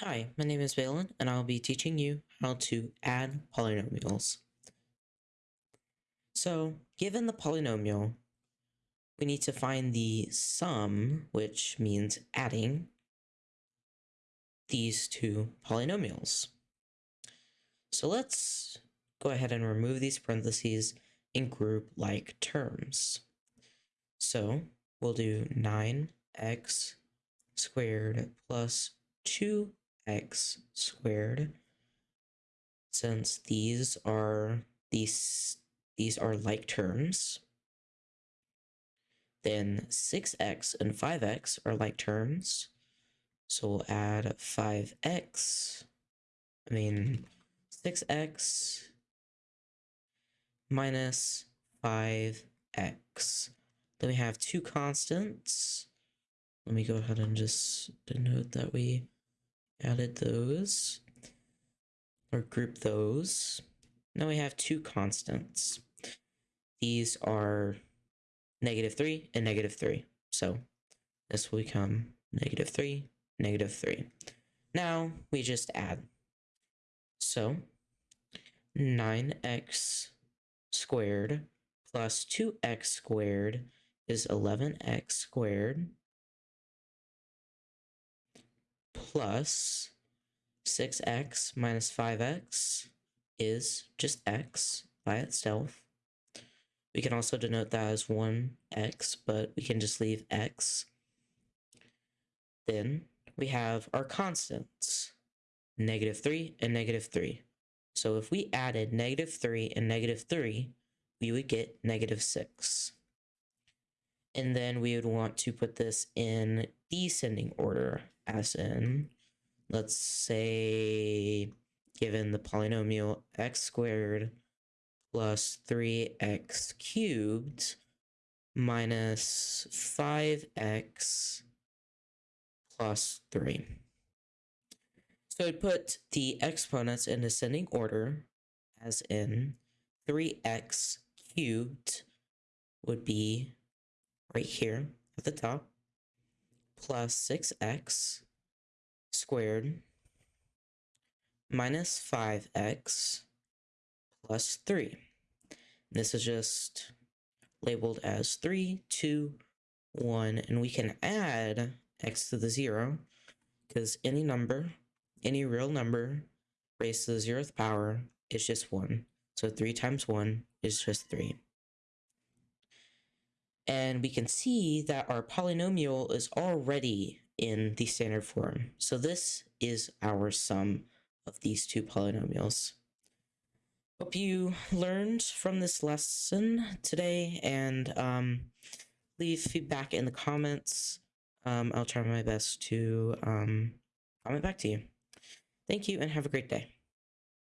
Hi, my name is Valen, and I'll be teaching you how to add polynomials. So, given the polynomial, we need to find the sum, which means adding these two polynomials. So let's go ahead and remove these parentheses and group like terms. So we'll do 9x squared plus 2 x squared since these are these these are like terms then 6x and 5x are like terms. So we'll add 5x i mean 6x minus 5x then we have two constants. Let me go ahead and just denote that we added those or group those. Now we have two constants. These are negative 3 and negative 3. So this will become negative 3, negative 3. Now we just add. So 9x squared plus 2x squared is 11x squared plus 6x minus 5x is just x by itself. We can also denote that as 1x, but we can just leave x. Then we have our constants, negative 3 and negative 3. So if we added negative 3 and negative 3, we would get negative 6. And then we would want to put this in descending order, as in, let's say, given the polynomial x squared plus 3x cubed minus 5x plus 3. So I'd put the exponents in ascending order, as in 3x cubed would be right here at the top, plus 6x squared minus 5x plus 3. This is just labeled as 3, 2, 1, and we can add x to the 0 because any number, any real number raised to the 0th power is just 1. So 3 times 1 is just 3 and we can see that our polynomial is already in the standard form. So this is our sum of these two polynomials. Hope you learned from this lesson today and um, leave feedback in the comments. Um, I'll try my best to um, comment back to you. Thank you and have a great day.